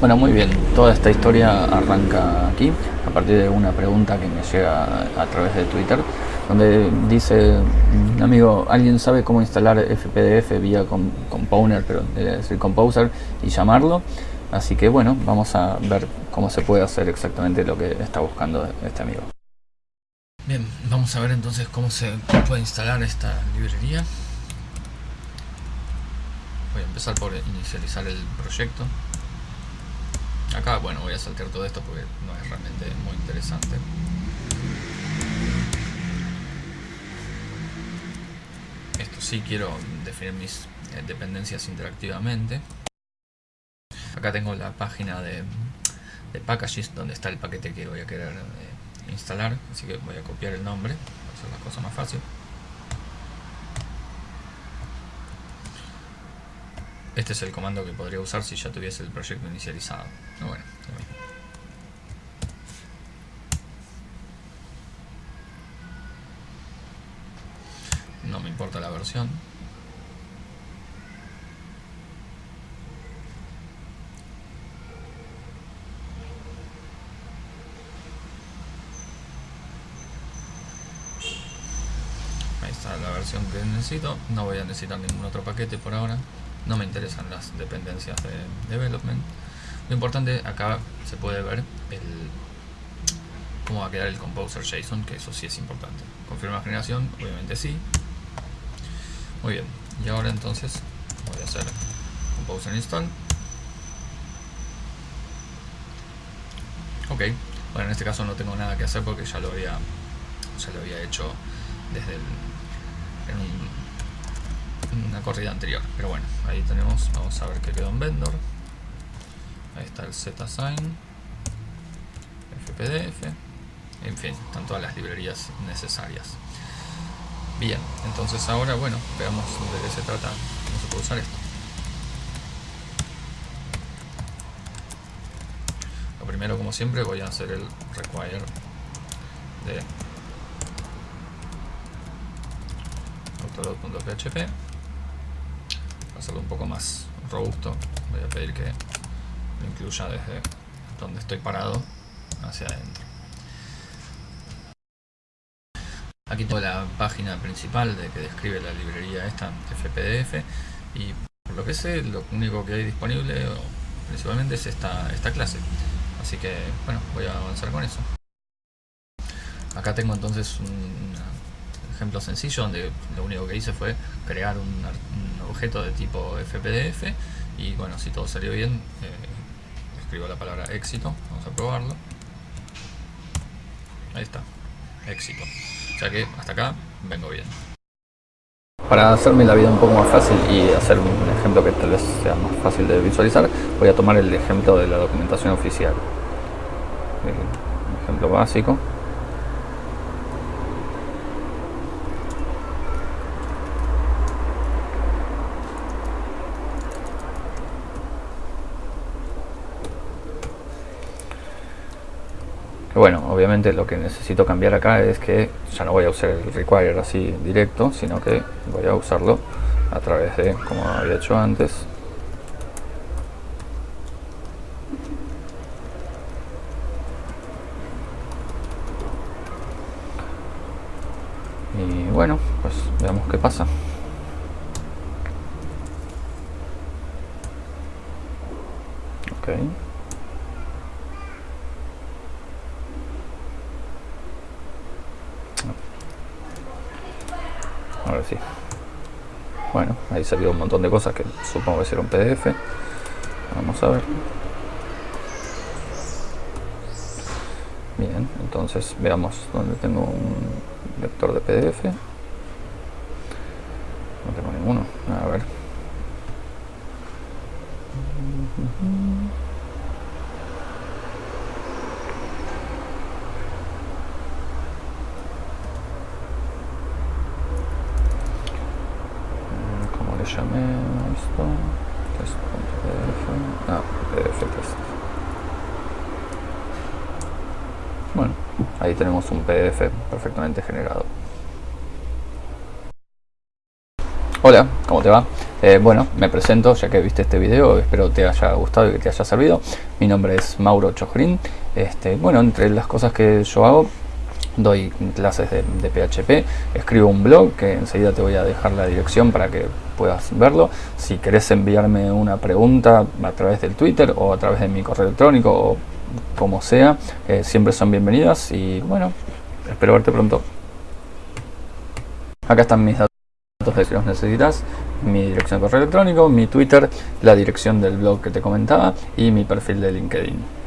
Bueno, muy bien. Toda esta historia arranca aquí, a partir de una pregunta que me llega a través de Twitter, donde dice, amigo, ¿alguien sabe cómo instalar FPDF vía Composer, pero decir Composer y llamarlo? Así que bueno, vamos a ver cómo se puede hacer exactamente lo que está buscando este amigo. Bien, vamos a ver entonces cómo se puede instalar esta librería. Voy a empezar por inicializar el proyecto. Acá, bueno, voy a saltar todo esto porque no es realmente muy interesante. Esto sí quiero definir mis eh, dependencias interactivamente. Acá tengo la página de, packages donde está el paquete que voy a querer eh, instalar. Así que voy a copiar el nombre para hacer la cosa más fácil. Este es el comando que podría usar si ya tuviese el proyecto inicializado. No me importa la versión. Ahí está la versión que necesito. No voy a necesitar ningún otro paquete por ahora no me interesan las dependencias de development. Lo importante acá se puede ver el cómo va a quedar el composer JSON que eso sí es importante. Confirma generación obviamente sí. Muy bien. Y ahora entonces voy a hacer composer install. Ok. Bueno en este caso no tengo nada que hacer porque ya lo había ya lo había hecho desde el en un una corrida anterior. Pero bueno, ahí tenemos, vamos a ver qué quedó en vendor. Ahí está el zsign, fpdf, en fin, están todas las librerías necesarias. Bien, entonces ahora, bueno, veamos de qué se trata, cómo se puede usar esto. Lo primero, como siempre, voy a hacer el require de autoload.php hacerlo un poco más robusto. Voy a pedir que lo incluya desde donde estoy parado hacia adentro. Aquí tengo la página principal de que describe la librería esta FPDF y por lo que sé lo único que hay disponible principalmente es esta, esta clase. Así que bueno voy a avanzar con eso. Acá tengo entonces un ejemplo sencillo donde lo único que hice fue crear un, objeto de tipo FPDF y bueno, si todo salió bien, eh, escribo la palabra éxito, vamos a probarlo. Ahí está, éxito. O sea que hasta acá vengo bien. Para hacerme la vida un poco más fácil y hacer un ejemplo que tal vez sea más fácil de visualizar, voy a tomar el ejemplo de la documentación oficial. Un ejemplo básico. Bueno, obviamente lo que necesito cambiar acá es que ya no voy a usar el require así directo, sino que voy a usarlo a través de, como había hecho antes, y bueno, pues veamos qué pasa. Okay. Ahora sí. Bueno, ahí salió un montón de cosas que supongo que será un PDF. Vamos a ver. Bien, entonces veamos dónde tengo un lector de PDF. No tengo ninguno. A ver. Llamé esto test.pdf ah, pdf test bueno ahí tenemos un pdf perfectamente generado Hola, ¿cómo te va? Eh, bueno, me presento ya que viste este video, espero te haya gustado y que te haya servido. Mi nombre es Mauro Chojrin. Este, bueno, entre las cosas que yo hago, doy clases de, PHP, escribo un blog que enseguida te voy a dejar la dirección para que puedas verlo. Si querés enviarme una pregunta a través del Twitter o a través de mi correo electrónico o como sea, eh, siempre son bienvenidas y bueno, espero verte pronto. Acá están mis datos de si los necesitas, mi dirección de correo electrónico, mi Twitter, la dirección del blog que te comentaba y mi perfil de LinkedIn.